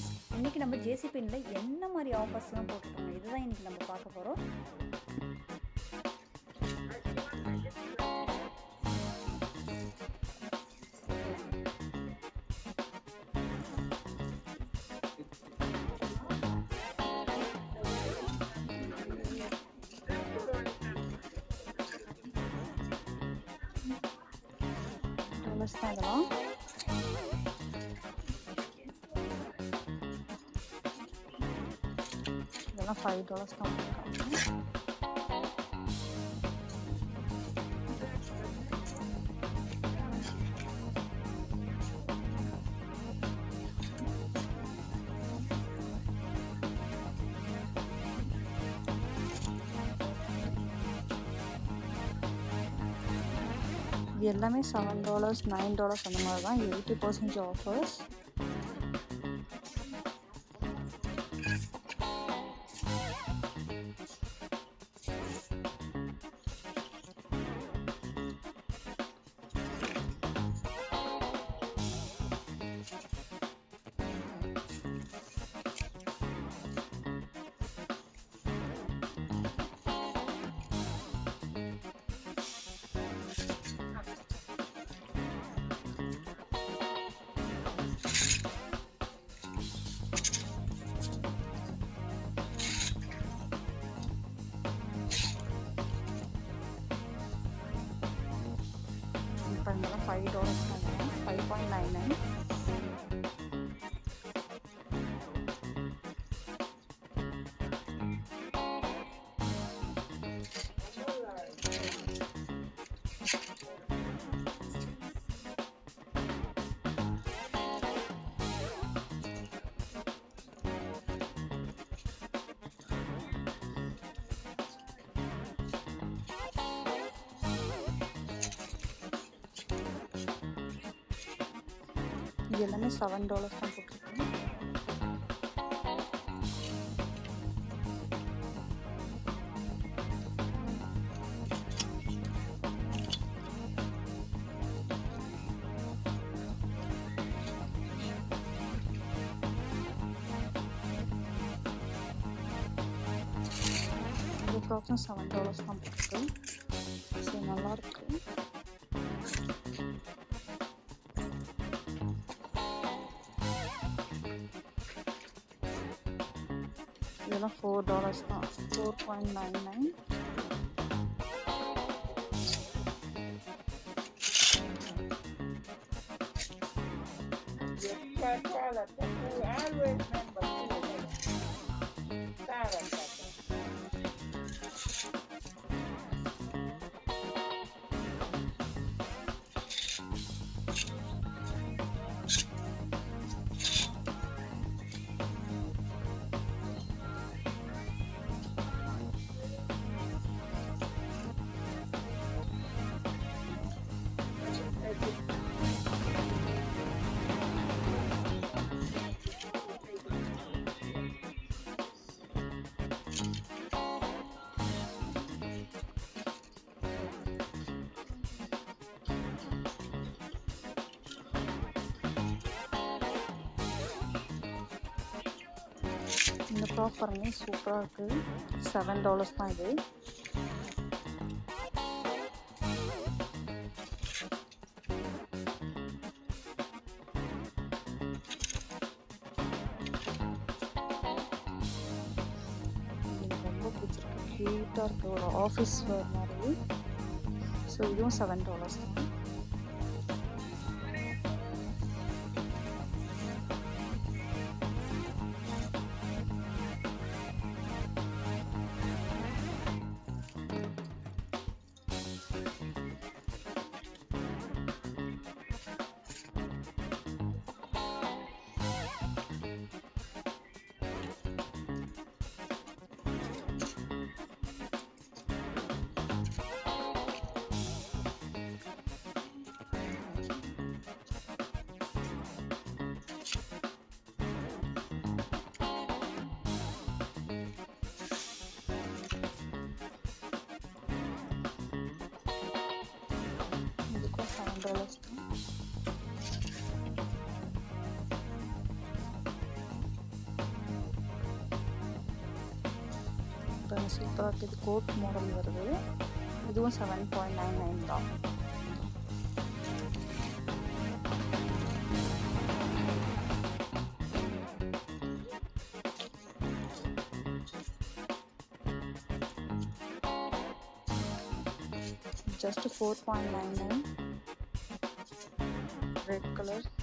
Friends இன்றைக்கி நம்ம ஜேசி என்ன மாதிரி ஆஃபர்ஸ்லாம் போட்டிருக்காங்க? இதுதான் இன்றைக்கி நம்ம பார்க்க போகிறோம் இதெல்லாம் ஃபைவ் டாலர்ஸ் தான் போட்டிருக்காங்க இது எல்லாமே செவன் டாலர்ஸ் நைன் டாலர்ஸ் அந்த மாதிரி தான் எயிட்டி பர்சன்டேஜ் ஆஃபர்ஸ் 5 dollars 5.99 இது எல்லாமே செவன் டாலர்ஸ் தான் போட்டிருக்கேன் இந்த செவன் டாலர்ஸ் தான் போட்டிருக்கு ஸோ நல்லாயிருக்கு $4 uh, 4.99 ஆஃபர்னே சூப்பராக இருக்குது செவன் டாலர்ஸ் தான் இது. ரொம்ப பிடிச்சிருக்கு. க்யூட்டாக இருக்குது ஒரு ஆஃபீஸ் மாதிரி. ஸோ இதுவும் செவன் டாலர்ஸ் தான். umbrellas. The coat model is 7.99 dollars. Just 4.99 colors.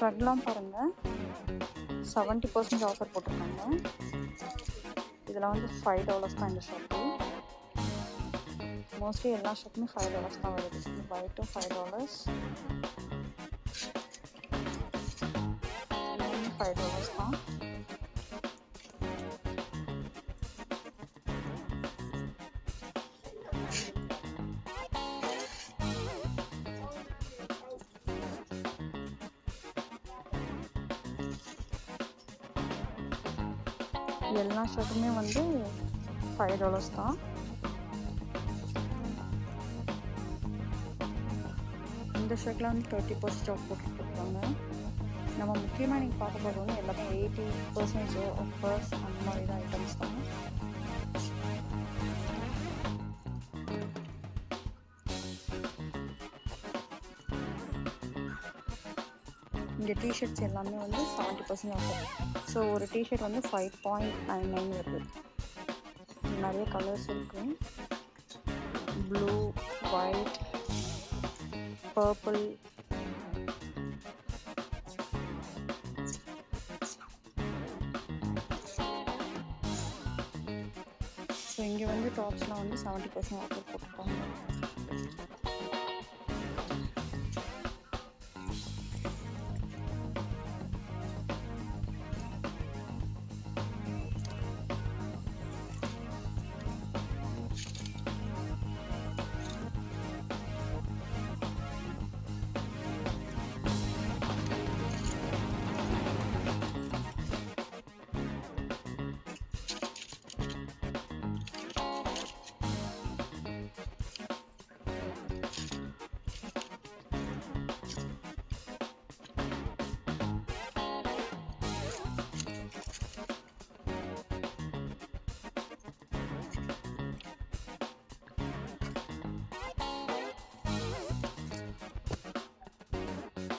ஷர்ட்லாம் பாருங்கள் செவன்ட்டி பர்சன்ட் ஆஃபர் போட்டிருக்காங்க. இதில் வந்து ஃபைவ் டாலர்ஸ் தான் இந்த ஷர்ட்டு மோஸ்ட்லி எல்லா ஷர்ட்டுமே ஃபைவ் டாலர்ஸ் தான் வருது. ஒயிட்டும் ஃபைவ் டாலர்ஸ் ஃபைவ் டாலர்ஸ் தான். ஷர்ட்டுமே வந்து ஃபைவ் டாலர்ஸ் தான். இந்த ஷர்ட்டில் வந்து தேர்ட்டி பர்சன்ட் ஆஃப் போட்டுருக்காங்க நம்ம முக்கியமாக நீங்கள் பார்க்க போகிறது வந்து எல்லாமே எயிட்டி பர்சன்டேஜ் ஆஃபர்ஸ் அந்த மாதிரி தான் ஐட்டம்ஸ் தான். இந்த டிஷர்ட்ஸ் எல்லாமே வந்து செவன்ட்டி பர்சன்ட் ஆஃபர் ஸோ ஒரு டிஷர்ட் வந்து ஃபைவ் பாயிண்ட் நைன் நைன் வருது. நிறைய கலர்ஸ் இருக்கு. ப்ளூ ஒயிட் பர்பிள் ஸோ இங்கே வந்து டாப்ஸ்லாம் வந்து செவன்ட்டி பர்சன்ட் ஆஃபர் போட்டிருக்காங்க.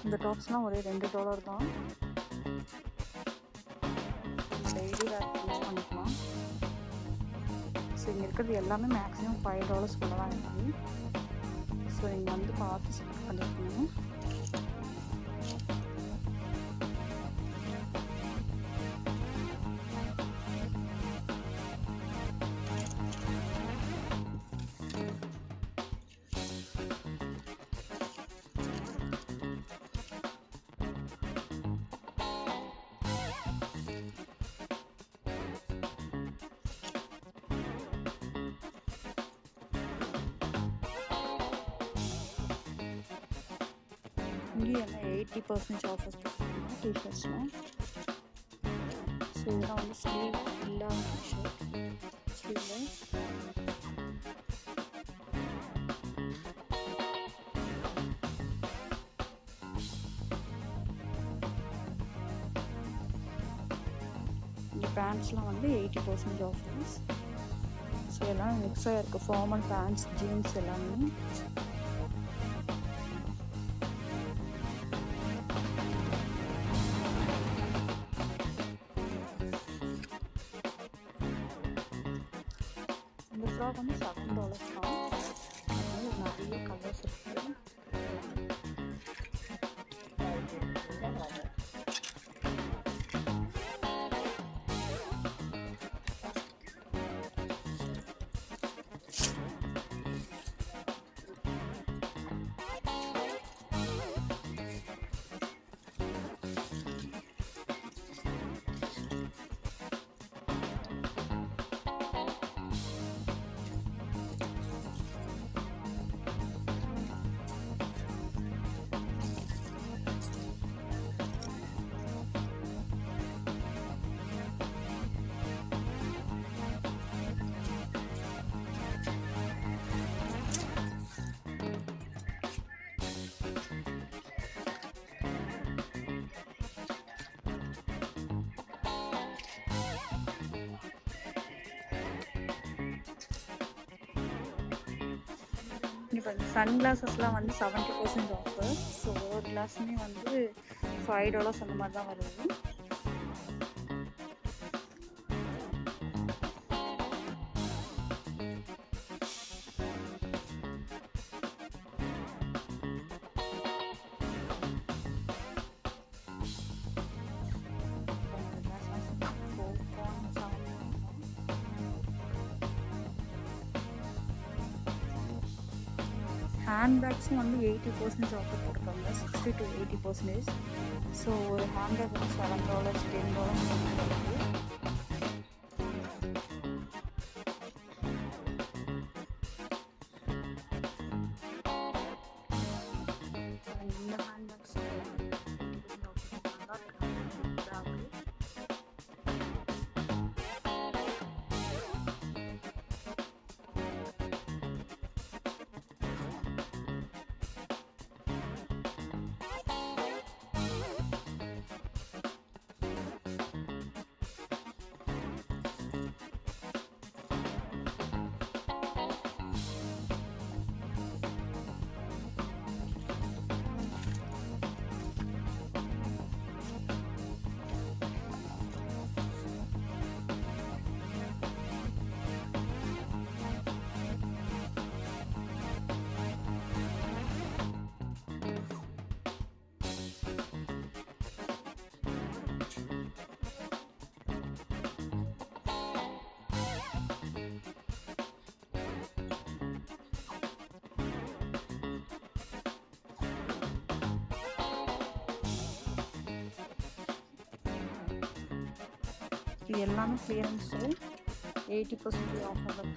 இந்த டாப்ஸ்லாம் ஒரே ரெண்டு டாலர் தான். டெய்லி வேர் யூஸ் பண்ணிக்கலாம். ஸோ இங்கே இருக்கிறது எல்லாமே மேக்ஸிமம் ஃபைவ் டாலர்ஸ்க்குள்ள தான் இருக்குது ஸோ நீங்கள் வந்து பார்த்து செலக்ட் பண்ணிக்கணும் இங்கேயும் எல்லாம் எயிட்டி பர்சன்டேஜ் ஆஃபர்ஸ் போட்டுருக்காங்க டிஷர்ட்ஸ்லாம் ஸோ இதெல்லாம் வந்து ஸ்லீவ் இல்லாத டிஷர்ட் ஸ்லீவ்லெஸ் இந்த பேண்ட்ஸ்லாம் வந்து எயிட்டி பர்சன்டேஜ் ஆஃபர்ஸ் ஸோ எல்லாம் மிக்ஸ் ஆகிருக்கு ஃபார்மல் பேண்ட்ஸ் ஜீன்ஸ் எல்லாமே. இந்த ஃப்ராக் வந்து செவன் டாலர்ஸ் தான் அதனால நிறைய கலர்ஸ் இருக்குது இப்போ சன் கிளாஸஸ்லாம் வந்து செவன்ட்டி பர்சன்ட் ஆஃபர் ஸோ ஒரு கிளாஸுமே வந்து ஃபைவ் டாலர்ஸ் அந்த மாதிரி தான் வருது. ஹேண்ட்பேக்ஸும் வந்து எயிட்டி பர்சன்டேஜ் ஆஃபர் போட்டிருக்காங்க sixty to eighty percentage so ஒரு ஹேண்ட்பேக் வந்து செவன் டாலர்ஸ் டென் டாலர்ஸ் இருக்குது உங்களுக்கு எல்லாமே கிளியரன்ஸு எயிட்டி பர்சன்டேஜ் ஆஃபர் தான்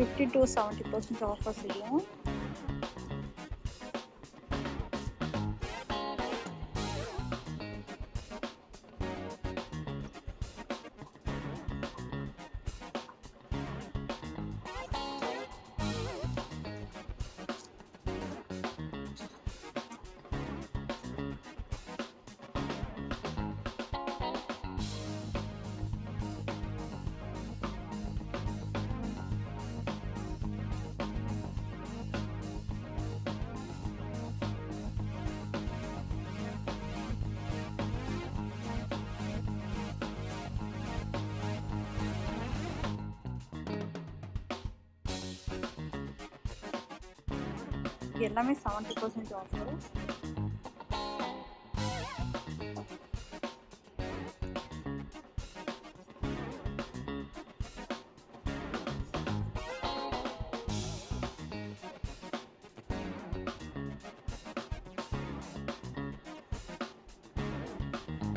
fifty to seventy percent offer செய்யும். இது எல்லாமே செவன்ட்டி பர்சன்ட் ஆஃபர்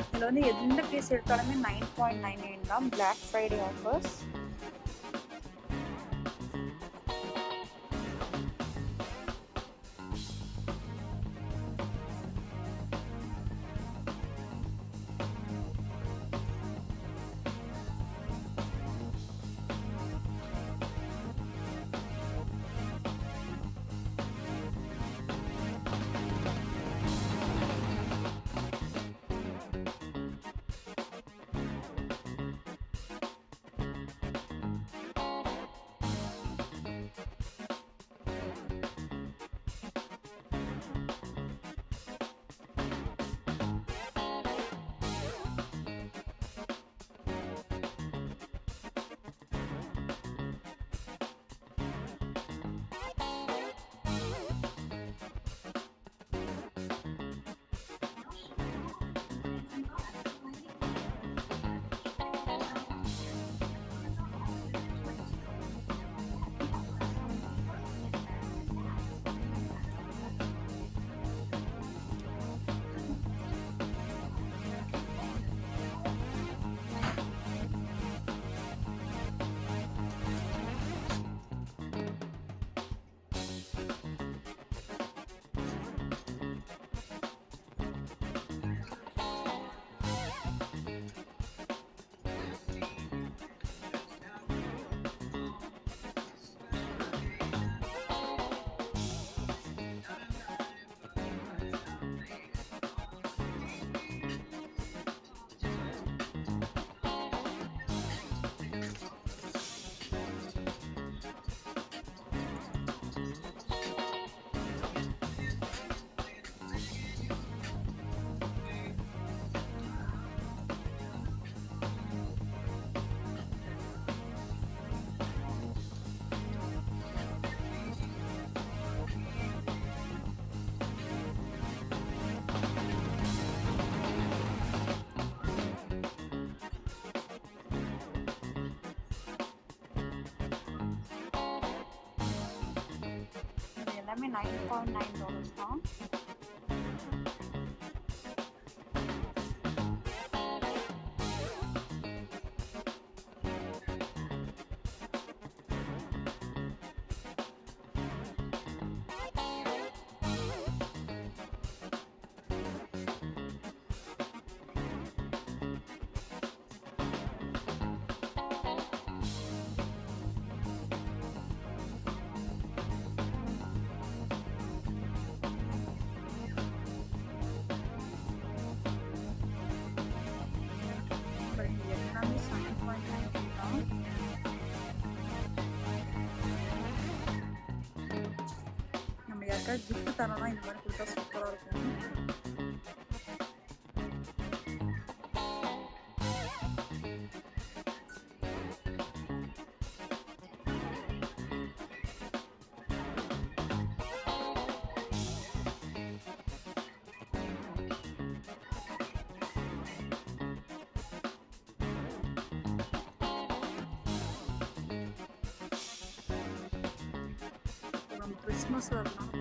இதில் வந்து எந்த பீஸ் எடுத்தாலுமே நைன் பாயிண்ட் நைன் நைன் தான் பிளாக் ஃப்ரைடே ஆஃபர்ஸ் எல்லாமே நைன் பாயிண்ட் நைன் டாலர்ஸ் தான் がぎくだらないのまで繰り返すことがあるからね。Christmas love.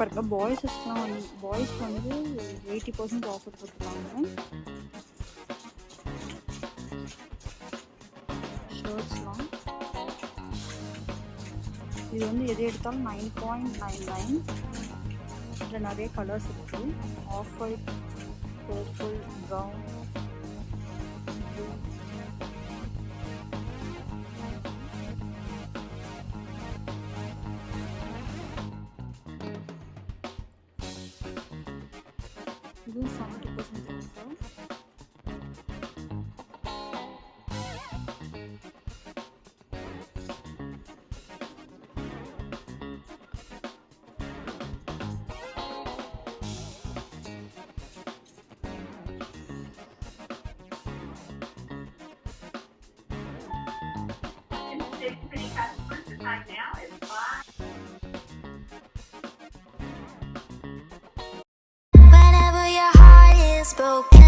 இப்போ இருக்க பாய்ஸஸ்லாம் வந்து பாய்ஸ்க்கு வந்து எயிட்டி பர்சன்ட் ஆஃபர் போட்டுருக்காங்க. ஷர்ட்ஸ்லாம் இது இது வந்து எது எடுத்தாலும் நைன் பாயிண்ட் நைன் நைன் இதில் நிறைய கலர்ஸ் இருக்குது ஆஃப் ஒயிட் பர்பிள் ப்ரௌன் இதுவும் செவன்ட்டி broke.